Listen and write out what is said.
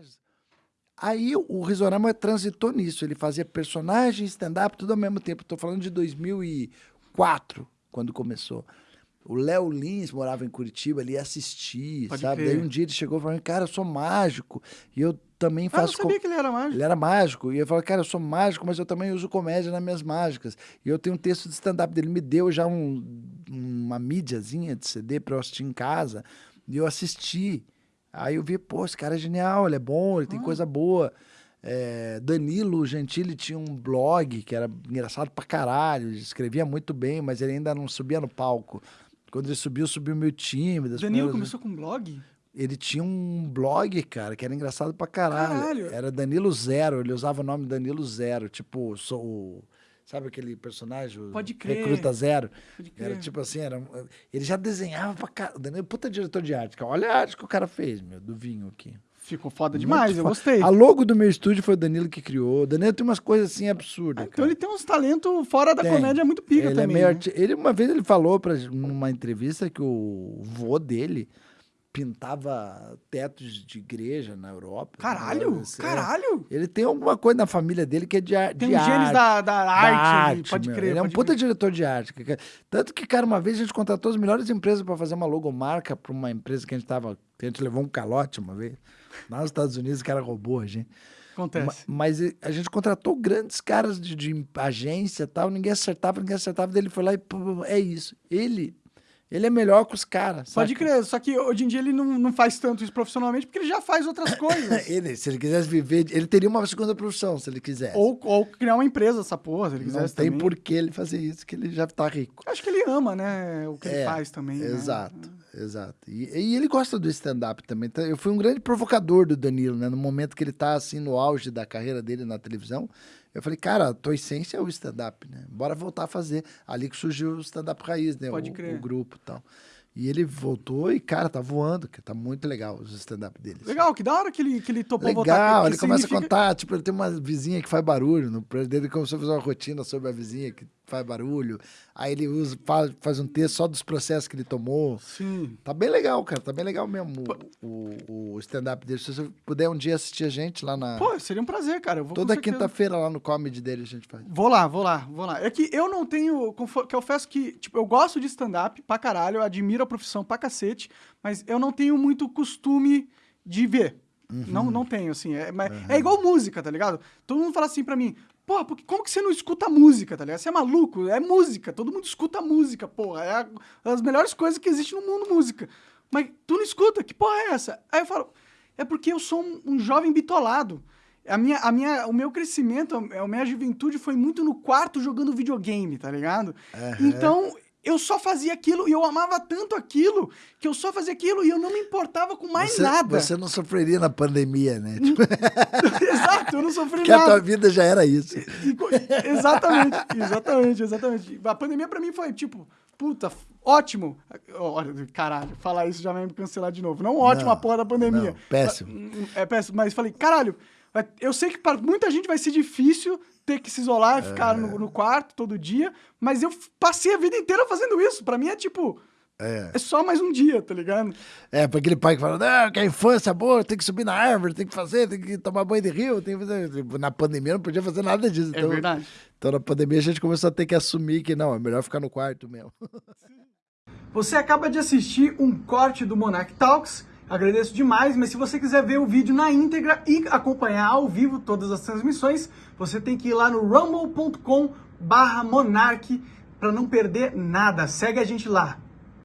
personagens. Aí o Risorama transitou nisso. Ele fazia personagem, stand-up, tudo ao mesmo tempo. Estou falando de 2004, quando começou. O Léo Lins morava em Curitiba, ele ia assistir, Pode sabe? crer. Daí um dia ele chegou e falou: Cara, eu sou mágico. E eu também Ah, eu faço. sabia que ele era mágico. Ele era mágico. E eu falei, cara, eu sou mágico, mas eu também uso comédia nas minhas mágicas. E eu tenho um texto de stand-up dele. Me deu já um- uma mídiazinha de CD pra eu assistir em casa. E eu assisti. Aí eu vi, pô, esse cara é genial, ele é bom, ele tem coisa boa. É, Danilo Gentili tinha um blog que era engraçado pra caralho. Ele escrevia muito bem, mas ele ainda não subia no palco. Quando ele subiu, subiu meio tímido. Danilo primeiras- começou com blog? ele tinha um blog, cara, que era engraçado pra caralho. Caralho. Era Danilo Zero, ele usava o nome Danilo Zero, tipo, sou o- sabe aquele personagem? o Pode crer. Recruta Zero. Pode crer. Era tipo assim, era, ele já desenhava pra caralho. Danilo, puta diretor de arte, cara. Olha a arte que o cara fez, meu, do vinho aqui. Ficou foda demais, Muito eu gostei. A logo do meu estúdio foi o Danilo que criou. O Danilo tem umas coisas assim absurdas, Então cara. ele tem uns talentos fora da Tem. comédia muito pica ele também. É meio né? arti- ele Uma vez ele falou pra, numa entrevista que o vô dele pintava tetos de igreja na Europa. Caralho, né? Assim, é. caralho. Ele tem alguma coisa na família dele que é de, Tem de os genes arte. da, da da arte, pode meu. crer. Ele é um puta crer. diretor de arte. Tanto que, cara, uma vez a gente contratou as melhores empresas pra fazer uma logomarca pra uma empresa que a gente tava. A gente levou um calote uma vez. Lá nos Estados Unidos, o cara roubou a gente. Acontece. Mas e- a gente contratou grandes caras de, de agência e tal, ninguém acertava, ninguém acertava. Daí ele foi lá e pô, é isso. Ele, ele é melhor que os caras. Pode saca? crer, só que hoje em dia ele não, não faz tanto isso profissionalmente porque ele já faz outras coisas. Ele, se ele quisesse viver, ele teria uma segunda profissão, se ele quisesse. ou, ou criar uma empresa, essa porra, se ele não quisesse tem também. por que ele fazer isso, que ele já tá rico. Acho que ele ama, né, o que ele É, faz também. né? Exato, exato. E, e ele gosta do stand-up também. Então, Eu fui um grande provocador do Danilo, né? No momento que ele tá assim no auge da carreira dele na televisão. Eu falei, cara, a tua essência é o stand-up, né? Bora voltar a fazer. Ali que surgiu o stand-up raiz, né? Pode o, crer. o grupo e tal. E ele voltou e, cara, tá voando, que tá muito legal os stand-up dele. Legal, que da hora que ele, que ele topou voltar. Legal, ele começa significa- a contar, tipo, ele tem uma vizinha que faz barulho, no prédio dele ele começou a fazer uma rotina sobre a vizinha que faz barulho, aí ele usa, faz, faz um texto só dos processos que ele tomou, Sim. Tá bem legal, cara. Tá bem legal mesmo o, o, o stand-up dele. Se você puder um dia assistir a gente lá na. Pô, seria um prazer, cara. Eu vou com toda quinta-feira lá no comedy dele a gente faz. Vou lá, vou lá, vou lá. É que eu não tenho. Que eu confesso que, tipo, eu gosto de stand-up pra caralho, eu admiro a profissão pra cacete, mas eu não tenho muito costume de ver. Não, não tenho, assim. É, mas é igual música, tá ligado? Todo mundo fala assim pra mim, porra, porque, como que você não escuta música, tá ligado? Você é maluco? É música, todo mundo escuta música, porra. É a- as melhores coisas que existem no mundo, música. Mas tu não escuta, que porra é essa? Aí eu falo, é porque eu sou um, um jovem bitolado. A minha, a minha, o meu crescimento, a minha juventude foi muito no quarto jogando videogame, tá ligado? Então, eu só fazia aquilo e eu amava tanto aquilo que eu só fazia aquilo e eu não me importava com mais você, nada. Você não sofreria na pandemia, né? Tipo, Exato, eu não sofri porque a tua nada. vida já era isso. E exatamente, exatamente, exatamente. A pandemia pra mim foi tipo, puta, ótimo. Olha, caralho, falar isso já vai me cancelar de novo. Não ótimo Não, a porra da pandemia. não, péssimo. É péssimo, mas falei, caralho, eu sei que para muita gente vai ser difícil ter que se isolar e ficar no, no quarto todo dia, mas eu passei a vida inteira fazendo isso. Pra mim é tipo, É. é só mais um dia, tá ligado? É, pra aquele pai que fala, não, que a infância é boa, tem que subir na árvore, tem que fazer, tem que tomar banho de rio, tem que fazer. Tipo, Na pandemia não podia fazer nada disso. É então, verdade. Então na pandemia a gente começou a ter que assumir que não, é melhor ficar no quarto mesmo. Você acaba de assistir um corte do Monarch Talks. Agradeço demais, mas se você quiser ver o vídeo na íntegra e acompanhar ao vivo todas as transmissões, você tem que ir lá no rumble.com barra Monark para não perder nada. Segue a gente lá.